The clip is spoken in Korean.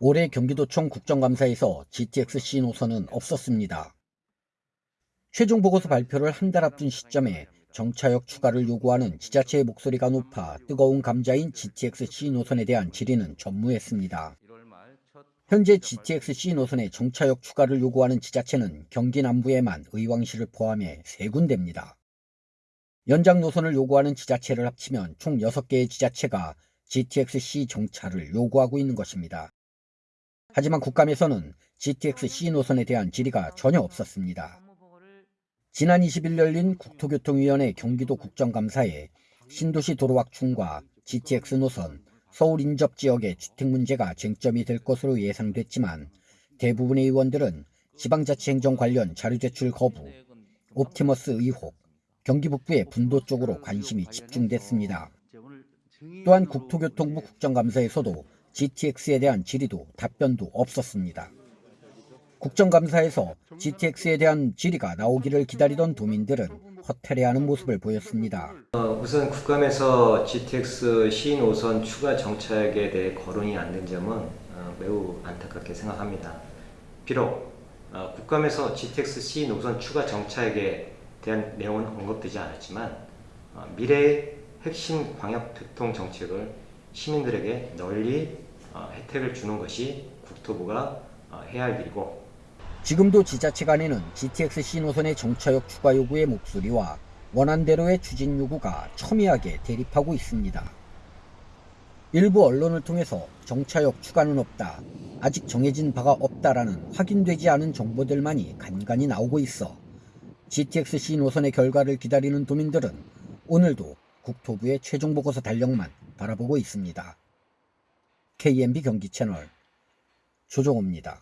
올해 경기도청 국정감사에서 GTX-C 노선은 없었습니다. 최종 보고서 발표를 한 달 앞둔 시점에 정차역 추가를 요구하는 지자체의 목소리가 높아 뜨거운 감자인 GTX-C 노선에 대한 질의는 전무했습니다. 현재 GTX-C 노선의 정차역 추가를 요구하는 지자체는 경기 남부에만 의왕시를 포함해 3군데입니다. 연장 노선을 요구하는 지자체를 합치면 총 6개의 지자체가 GTX-C 정차를 요구하고 있는 것입니다. 하지만 국감에서는 GTX-C 노선에 대한 질의가 전혀 없었습니다. 지난 20일 열린 국토교통위원회 경기도 국정감사에 신도시 도로 확충과 GTX 노선, 서울 인접 지역의 주택 문제가 쟁점이 될 것으로 예상됐지만 대부분의 의원들은 지방자치 행정 관련 자료 제출 거부, 옵티머스 의혹, 경기 북부의 분도 쪽으로 관심이 집중됐습니다. 또한 국토교통부 국정감사에서도 GTX에 대한 질의도 답변도 없었습니다. 국정감사에서 GTX에 대한 질의가 나오기를 기다리던 도민들은 허탈해하는 모습을 보였습니다. 어, 우선 국감에서 GTX 시노선 추가 정착에 대해 거론이 안 된 점은 어, 매우 안타깝게 생각합니다. 비록 어, 국감에서 GTX C 노선 추가 정착에 대한 내용은 언급되지 않았지만 어, 미래의 핵심 광역교통 정책을 시민들에게 널리 어, 혜택을 주는 것이 국토부가 어, 해야 할 일이고 지금도 지자체 간에는 GTX-C 노선의 정차역 추가 요구의 목소리와 원안대로의 추진 요구가 첨예하게 대립하고 있습니다. 일부 언론을 통해서 정차역 추가는 없다, 아직 정해진 바가 없다라는 확인되지 않은 정보들만이 간간히 나오고 있어 GTX-C 노선의 결과를 기다리는 도민들은 오늘도 국토부의 최종 보고서 달력만 바라보고 있습니다. KMB 경기 채널 조종호입니다.